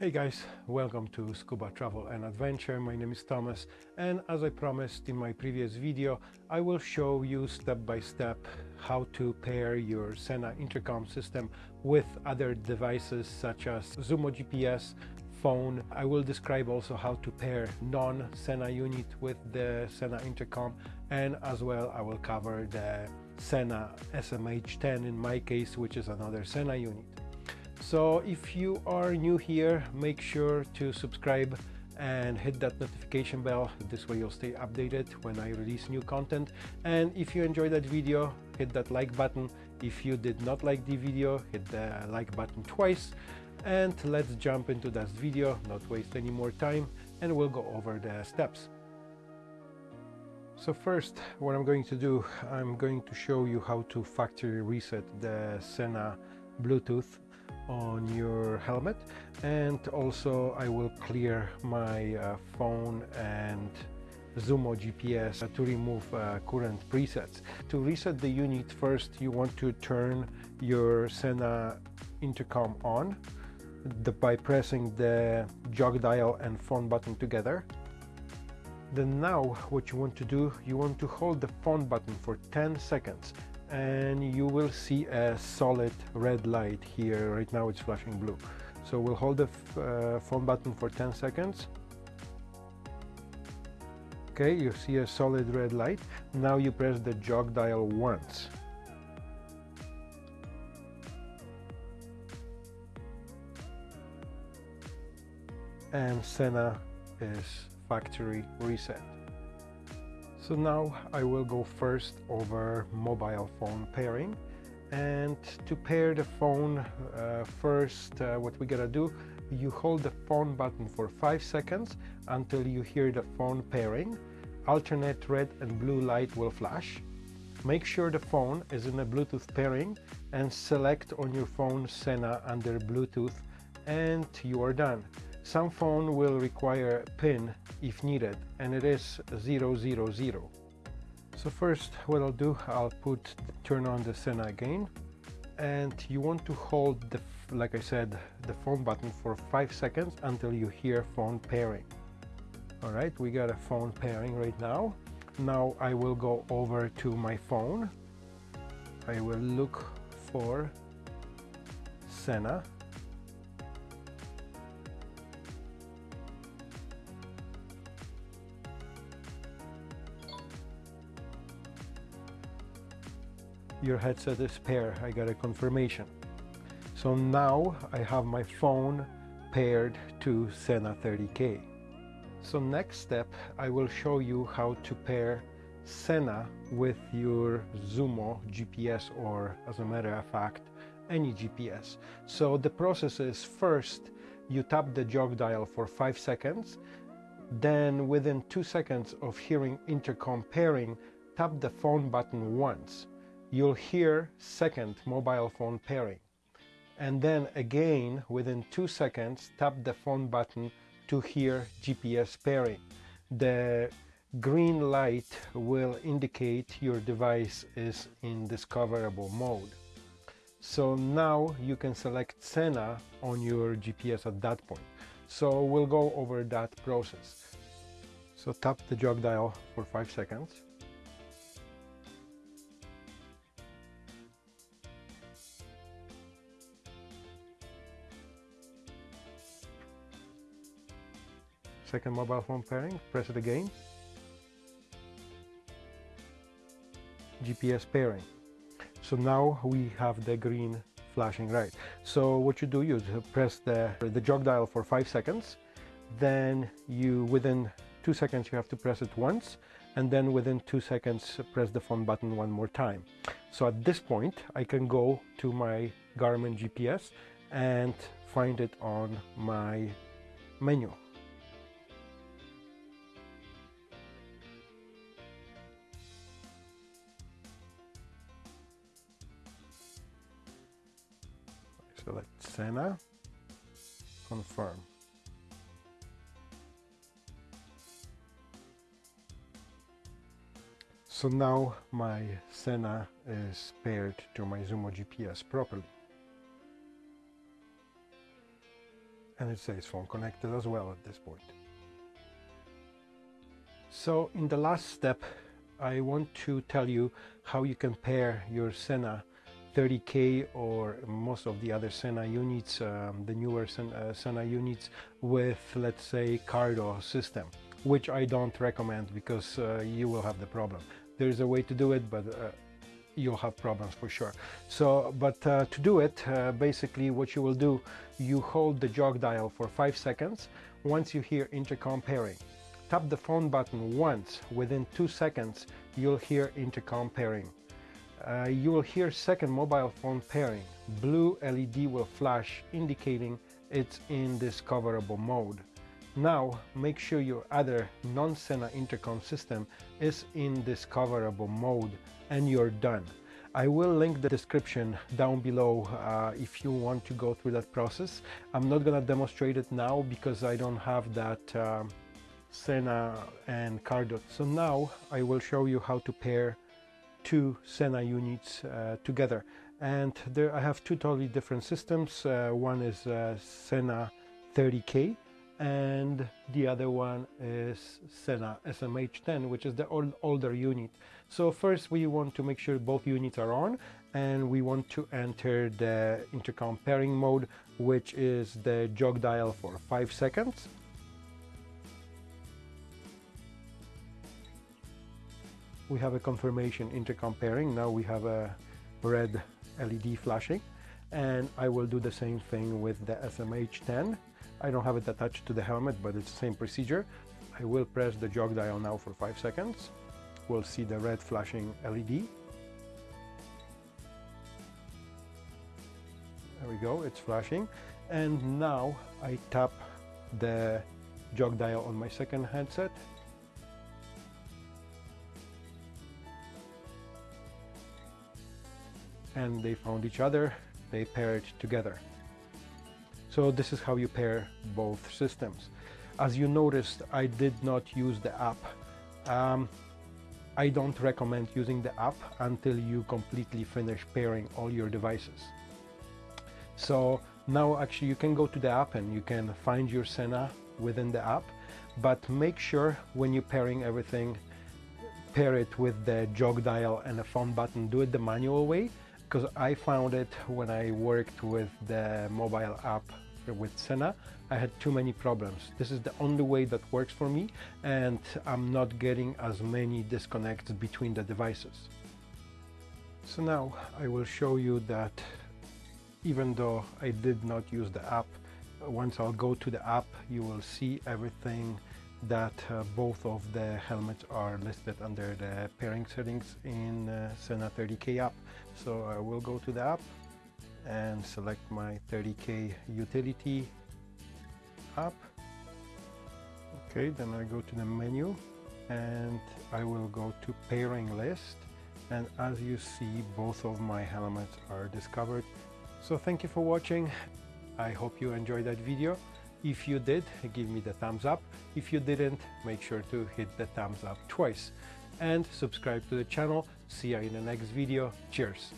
Hey guys, welcome to Scuba Travel and Adventure. My name is Thomas and as I promised in my previous video, I will show you step by step how to pair your Sena intercom system with other devices such as Zumo GPS, phone. I will describe also how to pair non-Sena unit with the Sena intercom and as well I will cover the Sena SMH10 in my case, which is another Sena unit. So if you are new here, make sure to subscribe and hit that notification bell. This way you'll stay updated when I release new content. And if you enjoyed that video, hit that like button. If you did not like the video, hit the like button twice. And let's jump into that video, not waste any more time, and we'll go over the steps. So first, what I'm going to do, I'm going to show you how to factory reset the Sena Bluetooth on your helmet and also I will clear my uh, phone and Zumo GPS to remove uh, current presets. To reset the unit first you want to turn your Sena intercom on the, by pressing the jog dial and phone button together. Then now what you want to do, you want to hold the phone button for 10 seconds and you will see a solid red light here. Right now it's flashing blue. So we'll hold the uh, phone button for 10 seconds. Okay you see a solid red light. Now you press the jog dial once. And Sena is factory reset so now I will go first over mobile phone pairing. And to pair the phone uh, first uh, what we gotta do you hold the phone button for 5 seconds until you hear the phone pairing. Alternate red and blue light will flash. Make sure the phone is in a Bluetooth pairing and select on your phone Sena under Bluetooth and you are done some phone will require PIN if needed and it is 000. So first what I'll do, I'll put turn on the Sena again and you want to hold the like I said the phone button for 5 seconds until you hear phone pairing. Alright, we got a phone pairing right now. Now I will go over to my phone. I will look for Sena your headset is paired. I got a confirmation. So now I have my phone paired to Sena 30K. So next step, I will show you how to pair Sena with your Zumo GPS or as a matter of fact, any GPS. So the process is first you tap the jog dial for 5 seconds, then within 2 seconds of hearing intercom pairing, tap the phone button once you'll hear second mobile phone pairing. And then again, within two seconds, tap the phone button to hear GPS pairing. The green light will indicate your device is in discoverable mode. So now you can select Sena on your GPS at that point. So we'll go over that process. So tap the jog dial for 5 seconds. Second mobile phone pairing, press it again. GPS pairing. So now we have the green flashing right. So what you do, you press the, the jog dial for five seconds, then you, within two seconds, you have to press it once, and then within two seconds, press the phone button one more time. So at this point, I can go to my Garmin GPS and find it on my menu. Select Sena, confirm. So now my Sena is paired to my Zumo GPS properly. and it says phone connected as well at this point. So in the last step I want to tell you how you can pair your Sena 30K or most of the other Sena units, um, the newer Sena, uh, Sena units with let's say Cardo system, which I don't recommend because uh, you will have the problem. There's a way to do it, but uh, you'll have problems for sure. So, but uh, to do it, uh, basically what you will do, you hold the jog dial for five seconds. Once you hear intercom pairing, tap the phone button once. Within two seconds, you'll hear intercom pairing. Uh, you will hear second mobile phone pairing. Blue LED will flash indicating it's in discoverable mode. Now make sure your other non-Sena intercom system is in discoverable mode and you're done. I will link the description down below uh, if you want to go through that process. I'm not gonna demonstrate it now because I don't have that um, Sena and Cardo. So now I will show you how to pair two Sena units uh, together. And there I have two totally different systems. Uh, one is uh, Sena 30K and the other one is Sena SMH10 which is the old, older unit. So first we want to make sure both units are on and we want to enter the intercom pairing mode which is the jog dial for 5 seconds. We have a confirmation intercom pairing, now we have a red LED flashing and I will do the same thing with the SMH10 I don't have it attached to the helmet, but it's the same procedure. I will press the jog dial now for 5 seconds. We'll see the red flashing LED. There we go, it's flashing. And now I tap the jog dial on my second headset. And they found each other, they paired together. So this is how you pair both systems. As you noticed, I did not use the app. Um, I don't recommend using the app until you completely finish pairing all your devices. So now actually you can go to the app and you can find your Sena within the app, but make sure when you're pairing everything, pair it with the jog dial and the phone button, do it the manual way, because I found it when I worked with the mobile app with Sena, I had too many problems. This is the only way that works for me and I'm not getting as many disconnects between the devices. So now I will show you that even though I did not use the app, once I'll go to the app, you will see everything that uh, both of the helmets are listed under the pairing settings in uh, Sena 30K app. So I will go to the app and select my 30k utility app. Okay then I go to the menu and I will go to pairing list. And as you see both of my helmets are discovered. So thank you for watching. I hope you enjoyed that video if you did give me the thumbs up. If you didn't make sure to hit the thumbs up twice. And subscribe to the channel. See you in the next video. Cheers